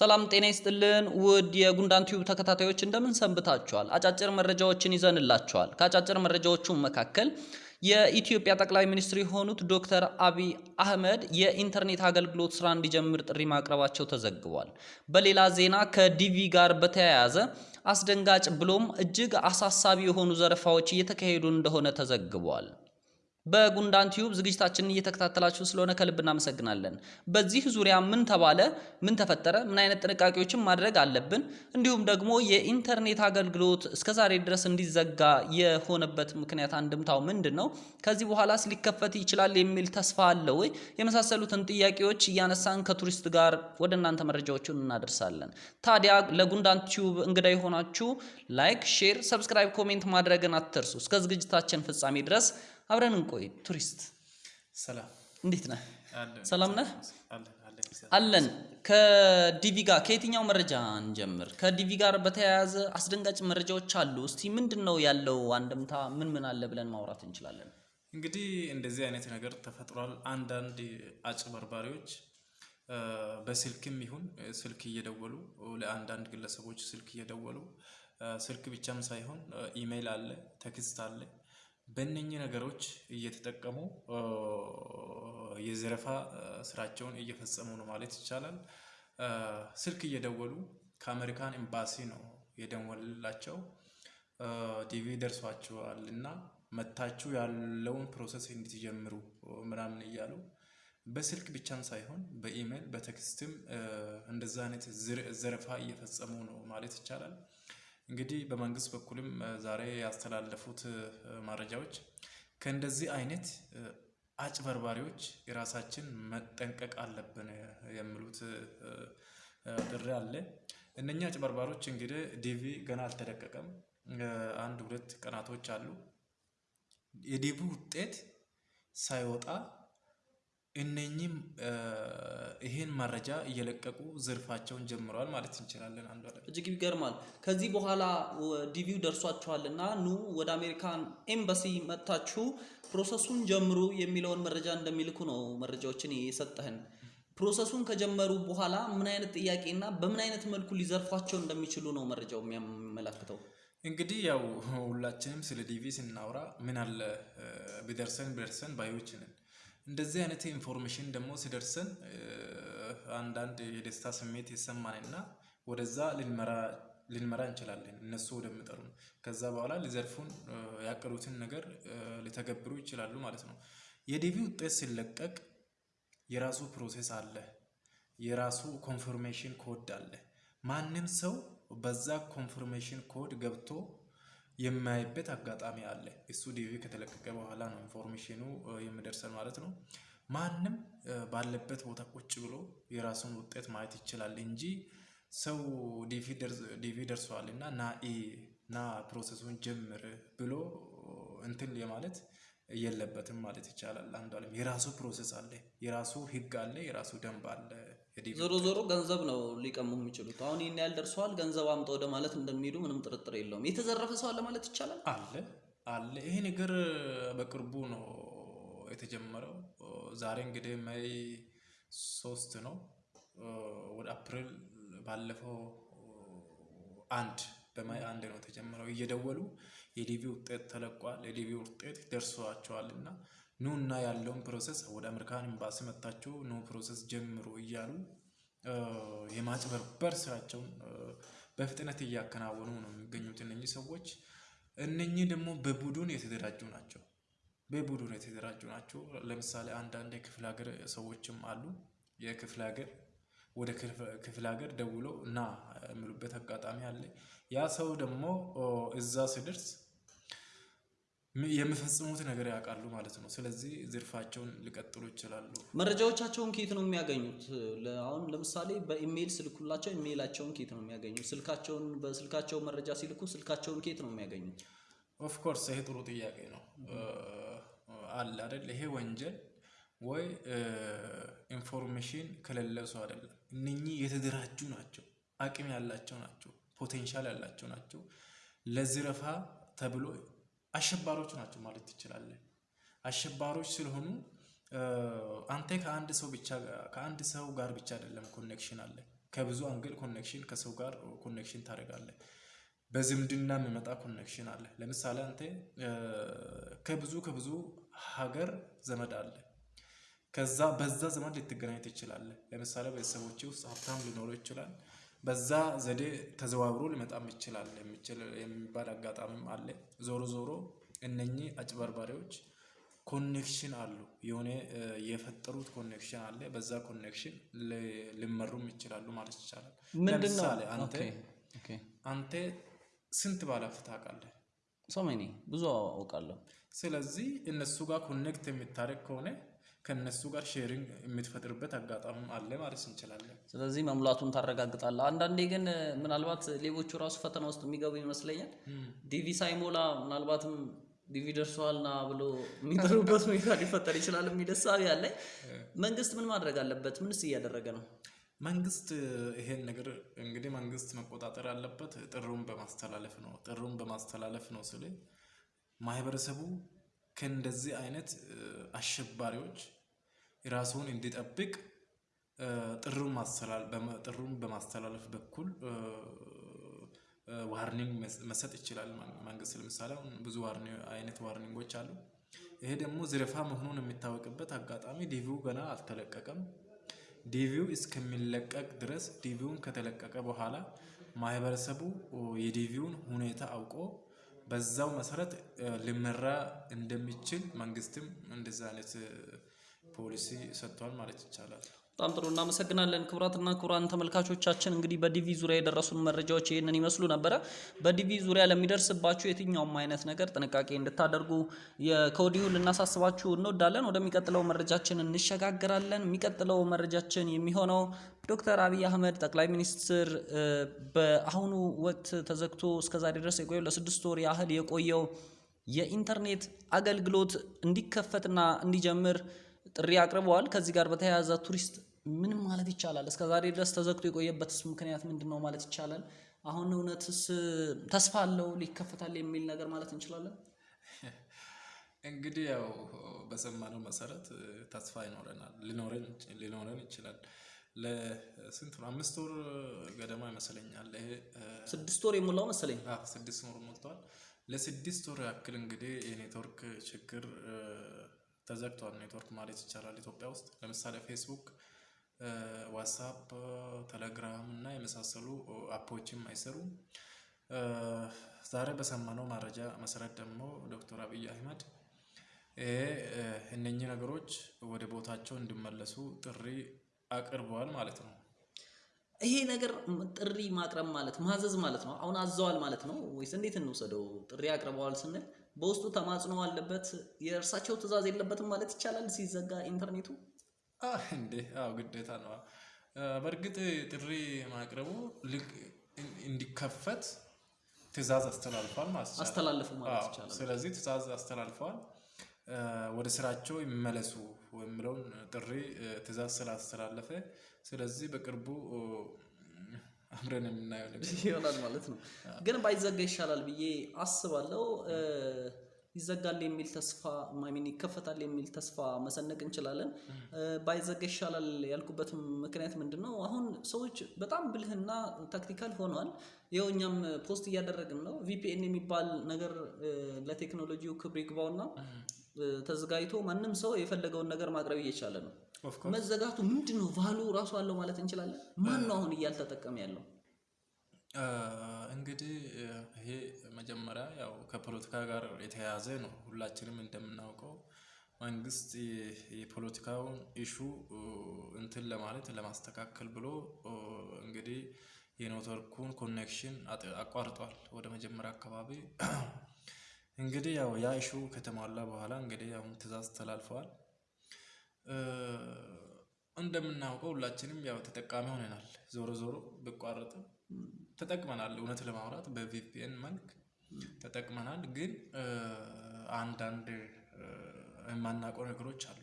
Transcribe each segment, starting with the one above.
ሰላም ጤና ይስጥልን ውድ የጉንዳን ቲዩብ ተከታታዮች እንደምን ሰንብታችኋል? አጫጭር መረጃዎችን ይዘንላችኋል። ከአጫጭር መረጃዎቹ መካከል የኢትዮጵያ ጠቅላይ ሚኒስትር የሆኑት ዶክተር አብይ አህመድ የኢንተርኔት አገልግሎት ስራ እንዲጀምር ጥሪ ማቅረባቸው ተዘግቧል። በሌላ ዜና ከዲቪ ጋር በተያያዘ አስደንጋጭ ብሎም እጅግ አሳሳቢ የሆኑ ዘረፋዎች እየተካሄዱ እንደሆነ ተዘግቧል። በጉንዳን ቲዩብ ዝግጅታችንን እየተከታተላችሁ ስለሆነ ከልብ እናመሰግናለን። በዚህ ዙሪያ ምን ተባለ፣ ምን ተፈጠረ፣ ምን አይነት ጥንቃቄዎችን ማድረግ አለብን፣ እንዲሁም ደግሞ የኢንተርኔት አገልግሎት እስከዛሬ ድረስ እንዲዘጋ የሆነበት ምክንያት አንድምታው ምንድን ነው፣ ከዚህ በኋላስ ሊከፈት ይችላል የሚል ተስፋ አለ ወይ፣ የመሳሰሉትን ጥያቄዎች እያነሳን ከቱሪስት ጋር ወደ እናንተ መረጃዎቹን እናደርሳለን። ታዲያ ለጉንዳን ቲዩብ እንግዳ የሆናችሁ like፣ share፣ subscribe፣ comment ማድረግን አትርሱ። እስከ ዝግጅታችን ፍጻሜ ድረስ አብረን እንቆይ። ቱሪስት ሰላም እንዴት ነህ? ሰላም ነህ? አለን ከዲቪ ጋር ከየትኛው መረጃ እንጀምር? ከዲቪ ጋር በተያያዘ አስደንጋጭ መረጃዎች አሉ። እስቲ ምንድን ነው ያለው አንድምታ? ምን ምን አለ ብለን ማውራት እንችላለን? እንግዲህ እንደዚህ አይነት ነገር ተፈጥሯል። አንዳንድ አጭበርባሪዎች በስልክም ይሁን ስልክ እየደወሉ ለአንዳንድ ግለሰቦች ስልክ እየደወሉ ስልክ ብቻም ሳይሆን ኢሜይል አለ፣ text አለ። በእነኚህ ነገሮች እየተጠቀሙ የዘረፋ ስራቸውን እየፈጸሙ ነው ማለት ይቻላል። ስልክ እየደወሉ ከአሜሪካን ኤምባሲ ነው የደወልንላችሁ ዲቪ ደርሷችኋል እና መታችሁ ያለውን process እንድትጀምሩ ምናምን እያሉ በስልክ ብቻም ሳይሆን በኢሜይል በ text ም እንደዛ አይነት ዘረፋ እየፈጸሙ ነው ማለት ይቻላል። እንግዲህ በመንግስት በኩልም ዛሬ ያስተላለፉት መረጃዎች ከእንደዚህ አይነት አጭበርባሪዎች የራሳችን መጠንቀቅ አለብን የሚሉት ጥሪ አለ። እነኛ አጭበርባሪዎች እንግዲህ ዲቪ ገና አልተለቀቀም። አንድ ሁለት ቀናቶች አሉ። የዲቪ ውጤት ሳይወጣ እነኚህም ይሄን መረጃ እየለቀቁ ዝርፋቸውን ጀምረዋል ማለት እንችላለን። አንዱ እጅግ ይገርማል። ከዚህ በኋላ ዲቪው ደርሷችኋልና ኑ ወደ አሜሪካን ኤምባሲ መጥታችሁ process ኡን ጀምሩ የሚለውን መረጃ እንደሚልኩ ነው መረጃዎችን የሰጠህን። process ኡን ከጀመሩ በኋላ ምን አይነት ጥያቄና በምን አይነት መልኩ ሊዘርፏቸው እንደሚችሉ ነው መረጃው የሚያመላክተው። እንግዲህ ያው ሁላችንም ስለ ዲቪ ስናወራ ምን አለ ቢደርሰን ቢደርሰን ባዮች ነን። እንደዚህ አይነት information ደግሞ ሲደርሰን እ፣ አንዳንድ የደስታ ስሜት ይሰማንና ወደዛ ልንመራ እንችላለን። እነሱ ወደሚጠሩ ከዛ በኋላ ሊዘርፉን ያቀዱትን ነገር ሊተገብሩ ይችላሉ ማለት ነው። የዲቪ ውጤት ሲለቀቅ የራሱ process አለ። የራሱ confirmation code አለ። ማንም ሰው በዛ confirmation code ገብቶ የማይበት አጋጣሚ አለ። እሱ ዲቪ ከተለቀቀ በኋላ ነው information ኑ የሚደርሰን ማለት ነው። ማንም ባለበት ቦታ ቁጭ ብሎ የራሱን ውጤት ማየት ይችላል እንጂ ሰው ዲቪ ደርሷል እና ና ና process ኡን ጀምር ብሎ እንትን የማለት የለበትም ማለት ይቻላል። አንዱ አለም የራሱ process አለ፣ የራሱ ህግ አለ፣ የራሱ ደንብ አለ። ዞሮ ዞሮ ገንዘብ ነው ሊቀሙ የሚችሉት። አሁን ይህን ያህል ደርሰዋል፣ ገንዘብ አምጣ ወደ ማለት እንደሚሄዱ ምንም ጥርጥር የለውም። የተዘረፈ ሰው አለ ማለት ይቻላል። አለ አለ። ይሄ ነገር በቅርቡ ነው የተጀመረው። ዛሬ እንግዲህ May ሶስት ነው። ወደ አፕሪል ባለፈው አንድ በ May አንድ ነው የተጀመረው። እየደወሉ የዲቪ ውጤት ተለቋል፣ የዲቪ ውጤት ደርሷቸዋል እና ኑ እና ያለውን process ወደ አሜሪካን ኤምባሲ መጥታችሁ ኑ process ጀምሩ እያሉ የማጭበርበር ስራቸውን በፍጥነት እያከናወኑ ነው የሚገኙት እነኚህ ሰዎች። እነኚህ ደግሞ በቡድን የተደራጁ ናቸው። በቡድን የተደራጁ ናቸው። ለምሳሌ አንዳንድ የክፍለ ሀገር ሰዎችም አሉ። የክፍለ ሀገር ወደ ክፍለ- ሀገር ደውለው እና የሚሉበት አጋጣሚ አለ። ያ ሰው ደግሞ እዛ ሲደርስ ም- የሚፈጽሙት ነገር ያውቃሉ ማለት ነው። ስለዚህ ዝርፊያቸውን ሊቀጥሉ ይችላሉ። መረጃዎቻቸውን ከየት ነው የሚያገኙት? አሁን ለምሳሌ በኢሜይል ስልኩላቸው ኢሜይላቸውን ከየት ነው የሚያገኙት? ስልካቸውን በስልካቸው መረጃ ሲልኩ ስልካቸውን ከየት ነው የሚያገኙት? of course ይሄ ጥሩ ጥያቄ ነው። አለ አይደል? ይሄ ወንጀል ወይ information ከሌለ ሰው አይደለም። እነኚህ የተደራጁ ናቸው፣ አቅም ያላቸው ናቸው፣ potential ያላቸው ናቸው። ለዝረፋ ተብሎ አሸባሪዎች ናቸው ማለት ትችላለን። አሸባሪዎች ስለሆኑ አንተ ከአንድ ሰው ብቻ ከአንድ ሰው ጋር ብቻ አይደለም connection አለ ከብዙ angle connection ከሰው ጋር connection ታደርጋለህ። በዝምድና የሚመጣ connection አለ። ለምሳሌ አንተ ከብዙ ከብዙ ሀገር ዘመድ አለ። ከዛ በዛ ዘመድ ልትገናኝ ትችላለህ። ለምሳሌ ቤተሰቦች ውስጥ ሀብታም ሊኖረው ይችላል። በዛ ዘዴ ተዘዋውሮ ሊመጣም ይችላል የሚባል አጋጣሚም አለ። ዞሮ ዞሮ እነኚህ አጭበርባሪዎች connection አሉ የሆነ የፈጠሩት connection አለ በዛ connection ሊመሩም ይችላሉ ማለት ይቻላል።? ለምሳሌ አንተ አንተ ስንት ባለሀብት ታውቃለህ? so ብዙ አውቃለሁ። ስለዚህ እነሱ ጋር connect የምታደርግ ከሆነ ከእነሱ ጋር sharing የምትፈጥርበት አጋጣሚም አለ ማለት እንችላለን። ስለዚህ መሙላቱን ታረጋግጣለህ። አንዳንዴ ግን ምናልባት ሌቦቹ ራሱ ፈተና ውስጥ የሚገቡ ይመስለኛል። ዲቪ ሳይሞላ ምናልባትም ዲቪ ደርሰዋል ና ብሎ የሚጠሩበት ሁኔታ ሊፈጠር ይችላል የሚል እሳቤ አለኝ። መንግስት ምን ማድረግ አለበት? ምንስ እያደረገ ነው? መንግስት ይሄን ነገር እንግዲህ መንግስት መቆጣጠር ያለበት ጥሪን በማስተላለፍ ነው። ጥሪን በማስተላለፍ ነው ስል ማህበረሰቡ ከእንደዚህ አይነት አሸባሪዎች ራሱን እንዲጠብቅ ጥሪን ማስተላለፍ ጥሪን በማስተላለፍ በኩል warning መስጠት ይችላል። መንግስት ለምሳሌ ብዙ አይነት warning ኦች አሉ። ይሄ ደግሞ ዝርፊያ መሆኑን የሚታወቅበት አጋጣሚ ዲቪው ገና አልተለቀቀም። ዲቪው እስከሚለቀቅ ድረስ ዲቪውን ከተለቀቀ በኋላ ማህበረሰቡ የዲቪውን ሁኔታ አውቆ በዛው መሰረት ሊመራ እንደሚችል መንግስትም እንደዚህ አይነት ፖሊሲ ሰጥቷል ማለት ይቻላል። በጣም ጥሩ እናመሰግናለን። ክቡራትና ክቡራን ተመልካቾቻችን እንግዲህ በዲቪ ዙሪያ የደረሱን መረጃዎች ይህንን ይመስሉ ነበረ። በዲቪ ዙሪያ ለሚደርስባችሁ የትኛውም አይነት ነገር ጥንቃቄ እንድታደርጉ ከወዲሁ ልናሳስባችሁ እንወዳለን። ወደሚቀጥለው መረጃችን እንሸጋግራለን። የሚቀጥለው መረጃችን የሚሆነው ዶክተር አብይ አህመድ ጠቅላይ ሚኒስትር በአሁኑ ወቅት ተዘግቶ እስከዛሬ ድረስ የቆየው ለስድስት ወር ያህል የቆየው የኢንተርኔት አገልግሎት እንዲከፈትና እንዲጀምር ጥሪ አቅርበዋል። ከዚህ ጋር በተያያዘ ቱሪስት ምን ማለት ይቻላል? እስከ ዛሬ ድረስ ተዘግቶ የቆየበትስ ምክንያት ምንድን ነው ማለት ይቻላል? አሁን እውነትስ ተስፋ አለው ሊከፈታል የሚል ነገር ማለት እንችላለን? እንግዲህ ያው በሰማነው መሰረት ተስፋ ይኖረናል ሊኖረን ይችላል። ለስንት ነው? አምስት ወር ገደማ ይመስለኛል። ይሄ ስድስት ወር የሞላው መሰለኝ። አዎ ስድስት ወር ሞልቷል። ለስድስት ወር ያክል እንግዲህ የኔትወርክ ችግር ተዘግቷል። ኔትወርክ ማለት ይቻላል ኢትዮጵያ ውስጥ ለምሳሌ ፌስቡክ፣ ዋትሳፕ፣ ቴሌግራም እና የመሳሰሉ app ኦችም አይሰሩም። ዛሬ በሰማነው መረጃ መሰረት ደግሞ ዶክተር አብይ አህመድ እነኚህ ነገሮች ወደ ቦታቸው እንዲመለሱ ጥሪ አቅርበዋል ማለት ነው። ይሄ ነገር ጥሪ ማቅረብ ማለት ማዘዝ ማለት ነው። አሁን አዘዋል ማለት ነው ወይስ እንዴት እንውሰደው? ጥሪ አቅርበዋል ስንል በውስጡ ተማጽኖ አለበት፣ የእርሳቸው ትዕዛዝ የለበትም ማለት ይቻላል ሲዘጋ ኢንተርኔቱ? እንዴ አዎ ግዴታ ነው። በእርግጥ ጥሪ ማቅረቡ እንዲከፈት ትዕዛዝ አስተላልፏል ማለት ይቻላል። አስተላለፉ ማለት ይቻላል። ስለዚህ ትዕዛዝ አስተላልፈዋል። ወደ ስራቸው ይመለሱ የሚለውን ጥሪ ትዕዛዝ ስላስተላለፈ ስለዚህ በቅርቡ አብረን የምናየው ይሆናል ማለት ነው። ግን ባይዘጋ ይሻላል ብዬ አስባለሁ። ይዘጋል የሚል ተስፋ ማሚን ይከፈታል የሚል ተስፋ መሰነቅ እንችላለን። ባይዘጋ ይሻላል ያልኩበት ምክንያት ምንድን ነው? አሁን ሰዎች በጣም ብልህና tactical ሆነዋል። ይኸው እኛም post እያደረግን ነው። VPN የሚባል ነገር ለቴክኖሎጂው ክብር ይግባውና ተዘጋጅቶ ማንም ሰው የፈለገውን ነገር ማቅረብ እየቻለ ነው። መዘጋቱ ምንድን ነው value ራሱ አለው ማለት እንችላለን። ማን ነው አሁን እያልተጠቀመ ያለው? እንግዲህ ይሄ መጀመሪያ ያው ከፖለቲካ ጋር የተያያዘ ነው። ሁላችንም እንደምናውቀው መንግስት የፖለቲካውን issue እንትን ለማለት ለማስተካከል ብሎ እንግዲህ የኔትወርኩን connection አቋርጧል ወደ መጀመሪያ አካባቢ እንግዲህ ያው ያ ኢሹ ከተሟላ በኋላ እንግዲህ አሁን ትዕዛዝ ተላልፈዋል። እንደምናውቀው ሁላችንም ያው ተጠቃሚ ሆነናል። ዞሮ ዞሮ ቢቋረጥም ተጠቅመናል። እውነት ለማውራት በቪፒኤን መልክ ተጠቅመናል። ግን አንዳንድ የማናውቀው ነገሮች አሉ።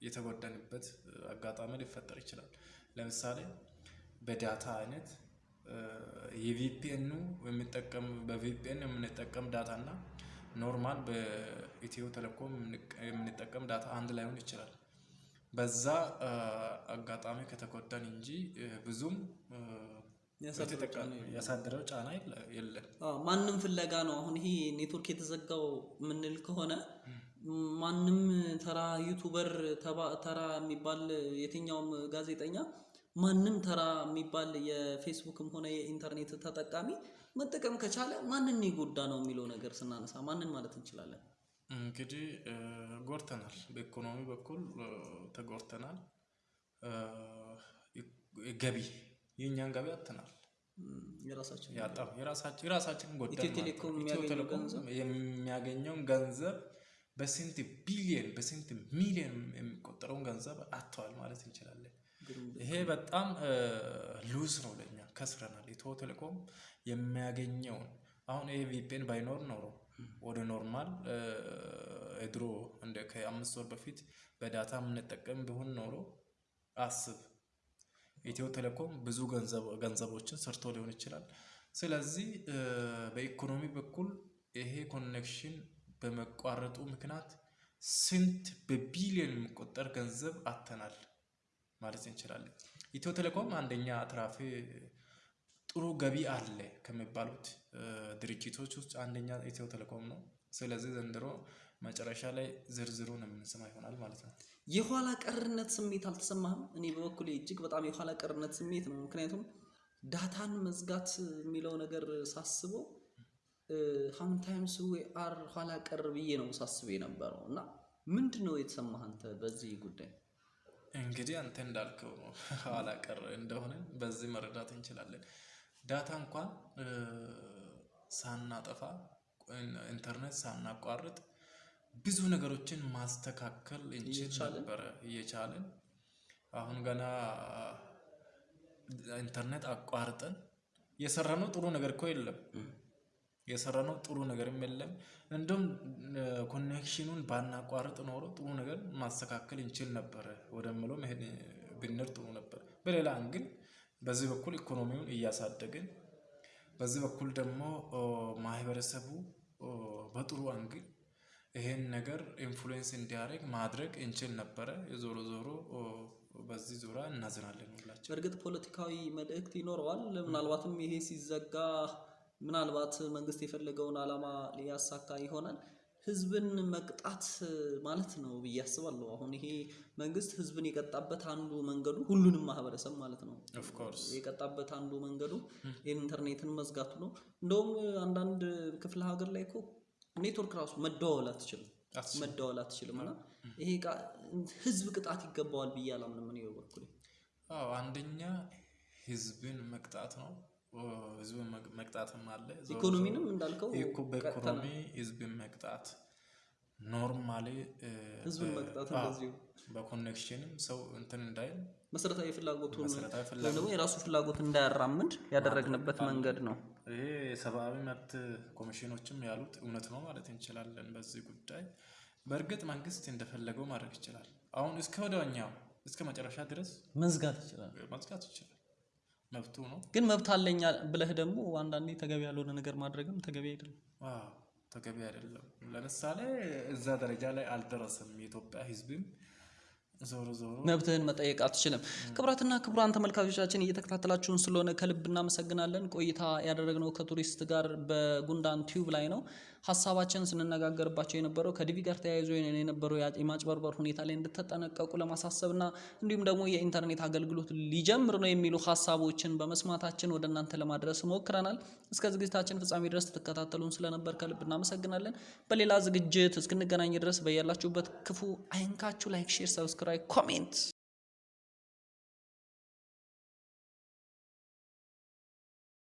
የተጎዳንበት አጋጣሚ ሊፈጠር ይችላል። ለምሳሌ በ data አይነት የ VPN ኑ የሚጠቀም በ VPN የምንጠቀም data እና normal በኢትዮ ቴሌኮም የምንጠቀም data አንድ ላይሆን ይችላል። በዛ አጋጣሚ ከተጎዳን እንጂ ብዙም ያሳደረው ጫና የለም። money ፍለጋ ነው። አሁን ይሄ ኔትወርክ የተዘጋው የምንል ከሆነ ማንም ተራ ዩቱበር ተራ የሚባል የትኛውም ጋዜጠኛ ማንም ተራ የሚባል የፌስቡክም ሆነ የኢንተርኔት ተጠቃሚ መጠቀም ከቻለ ማንን የጎዳ ነው የሚለው ነገር ስናነሳ ማንን ማለት እንችላለን? እንግዲህ ጎድተናል። በኢኮኖሚ በኩል ተጎድተናል። ገቢ የእኛን ገቢ አጥተናል። የራሳችን የራሳችን ቴሌኮም የሚያገኘውን ገንዘብ በስንት ቢሊየን በስንት ሚሊየን የሚቆጠረውን ገንዘብ አጥተዋል ማለት እንችላለን። ይሄ በጣም lose ነው ለእኛ ከስረናል። ኢትዮ ቴሌኮም የሚያገኘውን አሁን ይሄ VPN ባይኖር ኖሮ ወደ normal ድሮ እንደ ከአምስት ወር በፊት በ data የምንጠቀም ቢሆን ኖሮ አስብ ኢትዮ ቴሌኮም ብዙ ገንዘቦችን ሰርቶ ሊሆን ይችላል። ስለዚህ በኢኮኖሚ በኩል ይሄ connection በመቋረጡ ምክንያት ስንት በቢሊዮን የሚቆጠር ገንዘብ አጥተናል ማለት እንችላለን። ኢትዮ ቴሌኮም አንደኛ አትራፊ ጥሩ ገቢ አለ ከሚባሉት ድርጅቶች ውስጥ አንደኛ ኢትዮ ቴሌኮም ነው። ስለዚህ ዘንድሮ መጨረሻ ላይ ዝርዝሩን የምንሰማ ይሆናል ማለት ነው። የኋላ ቀርነት ስሜት አልተሰማህም? እኔ በበኩሌ እጅግ በጣም የኋላ ቀርነት ስሜት ነው። ምክንያቱም data ን መዝጋት የሚለው ነገር ሳስበው how many times we are ኋላ ቀር ብዬ ነው ሳስብ የነበረው እና ምንድን ነው የተሰማህ አንተ በዚህ ጉዳይ? እንግዲህ አንተ እንዳልከው ነው ኋላ ቀር እንደሆነ በዚህ መረዳት እንችላለን። data እንኳን ሳናጠፋ ኢንተርኔት ሳናቋርጥ ብዙ ነገሮችን ማስተካከል እንችል ነበረ እየቻልን አሁን ገና ኢንተርኔት አቋርጠን የሰራነው ጥሩ ነገር እኮ የለም። የሰራነው ጥሩ ነገርም የለም። እንደውም connection ኑን ባናቋርጥ ኖሮ ጥሩ ነገር ማስተካከል እንችል ነበረ ወደምለው መሄድ ብንችል ጥሩ ነበር። በሌላ angle በዚህ በኩል ኢኮኖሚውን እያሳደግን በዚህ በኩል ደግሞ ማህበረሰቡ በጥሩ angle ይሄን ነገር influence እንዲያደርግ ማድረግ እንችል ነበረ። ዞሮ ዞሮ በዚህ ዙሪያ እናዝናለን ሁላችን። በእርግጥ ፖለቲካዊ መልእክት ይኖረዋል። ምናልባትም ይሄ ሲዘጋ ምናልባት መንግስት የፈለገውን ዓላማ ሊያሳካ ይሆናል። ህዝብን መቅጣት ማለት ነው ብዬ አስባለሁ። አሁን ይሄ መንግስት ህዝብን የቀጣበት አንዱ መንገዱ ሁሉንም ማህበረሰብ ማለት ነው of course የቀጣበት አንዱ መንገዱ ኢንተርኔትን መዝጋቱ ነው። እንደውም አንዳንድ ክፍለ ሀገር ላይ እኮ ኔትወርክ ራሱ መደዋወል አትችልም መደዋወል አትችልም። እና ይሄ ህዝብ ቅጣት ይገባዋል ብዬ አላምንም እኔ በበኩሌ። አዎ አንደኛ ህዝብን መቅጣት ነው። ህዝብን መቅጣትም አለ። ኢኮኖሚንም እንዳልከው በኢኮኖሚ ህዝብን መቅጣት normally ህዝብን መቅጣት እንደዚሁ በ connection ም ሰው እንትን እንዳይል መሰረታዊ ፍላጎቱን ደግሞ የራሱ ፍላጎት እንዳያራምድ ያደረግንበት መንገድ ነው። ይሄ የሰብአዊ መብት ኮሚሽኖችም ያሉት እውነት ነው ማለት እንችላለን። በዚህ ጉዳይ በእርግጥ መንግስት እንደፈለገው ማድረግ ይችላል። አሁን እስከ ወዲያኛው እስከ መጨረሻ ድረስ መዝጋት ይችላል መዝጋት ይችላል፣ መብቱ ነው። ግን መብት አለኝ ብለህ ደግሞ አንዳንዴ ተገቢ ያልሆነ ነገር ማድረግም ተገቢ አይደለም። አዎ ተገቢ አይደለም። ለምሳሌ እዛ ደረጃ ላይ አልደረሰም የኢትዮጵያ ህዝብም መብትህን መጠየቅ አትችልም። ክቡራትና ክቡራን ተመልካቾቻችን እየተከታተላችሁን ስለሆነ ከልብ እናመሰግናለን። ቆይታ ያደረግነው ከቱሪስት ጋር በጉንዳን ቲዩብ ላይ ነው። ሀሳባችን ስንነጋገርባቸው የነበረው ከዲቪ ጋር ተያይዞ የነበረው የማጭበርበር ሁኔታ ላይ እንድትጠነቀቁ ለማሳሰብና እንዲሁም ደግሞ የኢንተርኔት አገልግሎት ሊጀምር ነው የሚሉ ሀሳቦችን በመስማታችን ወደ እናንተ ለማድረስ ሞክረናል። እስከ ዝግጅታችን ፍጻሜ ድረስ ትከታተሉን ስለነበር ከልብ እናመሰግናለን። በሌላ ዝግጅት እስክንገናኝ ድረስ በያላችሁበት ክፉ አይንካችሁ። ላይክ፣ ሼር፣ ሰብስክራይብ፣ ኮሜንት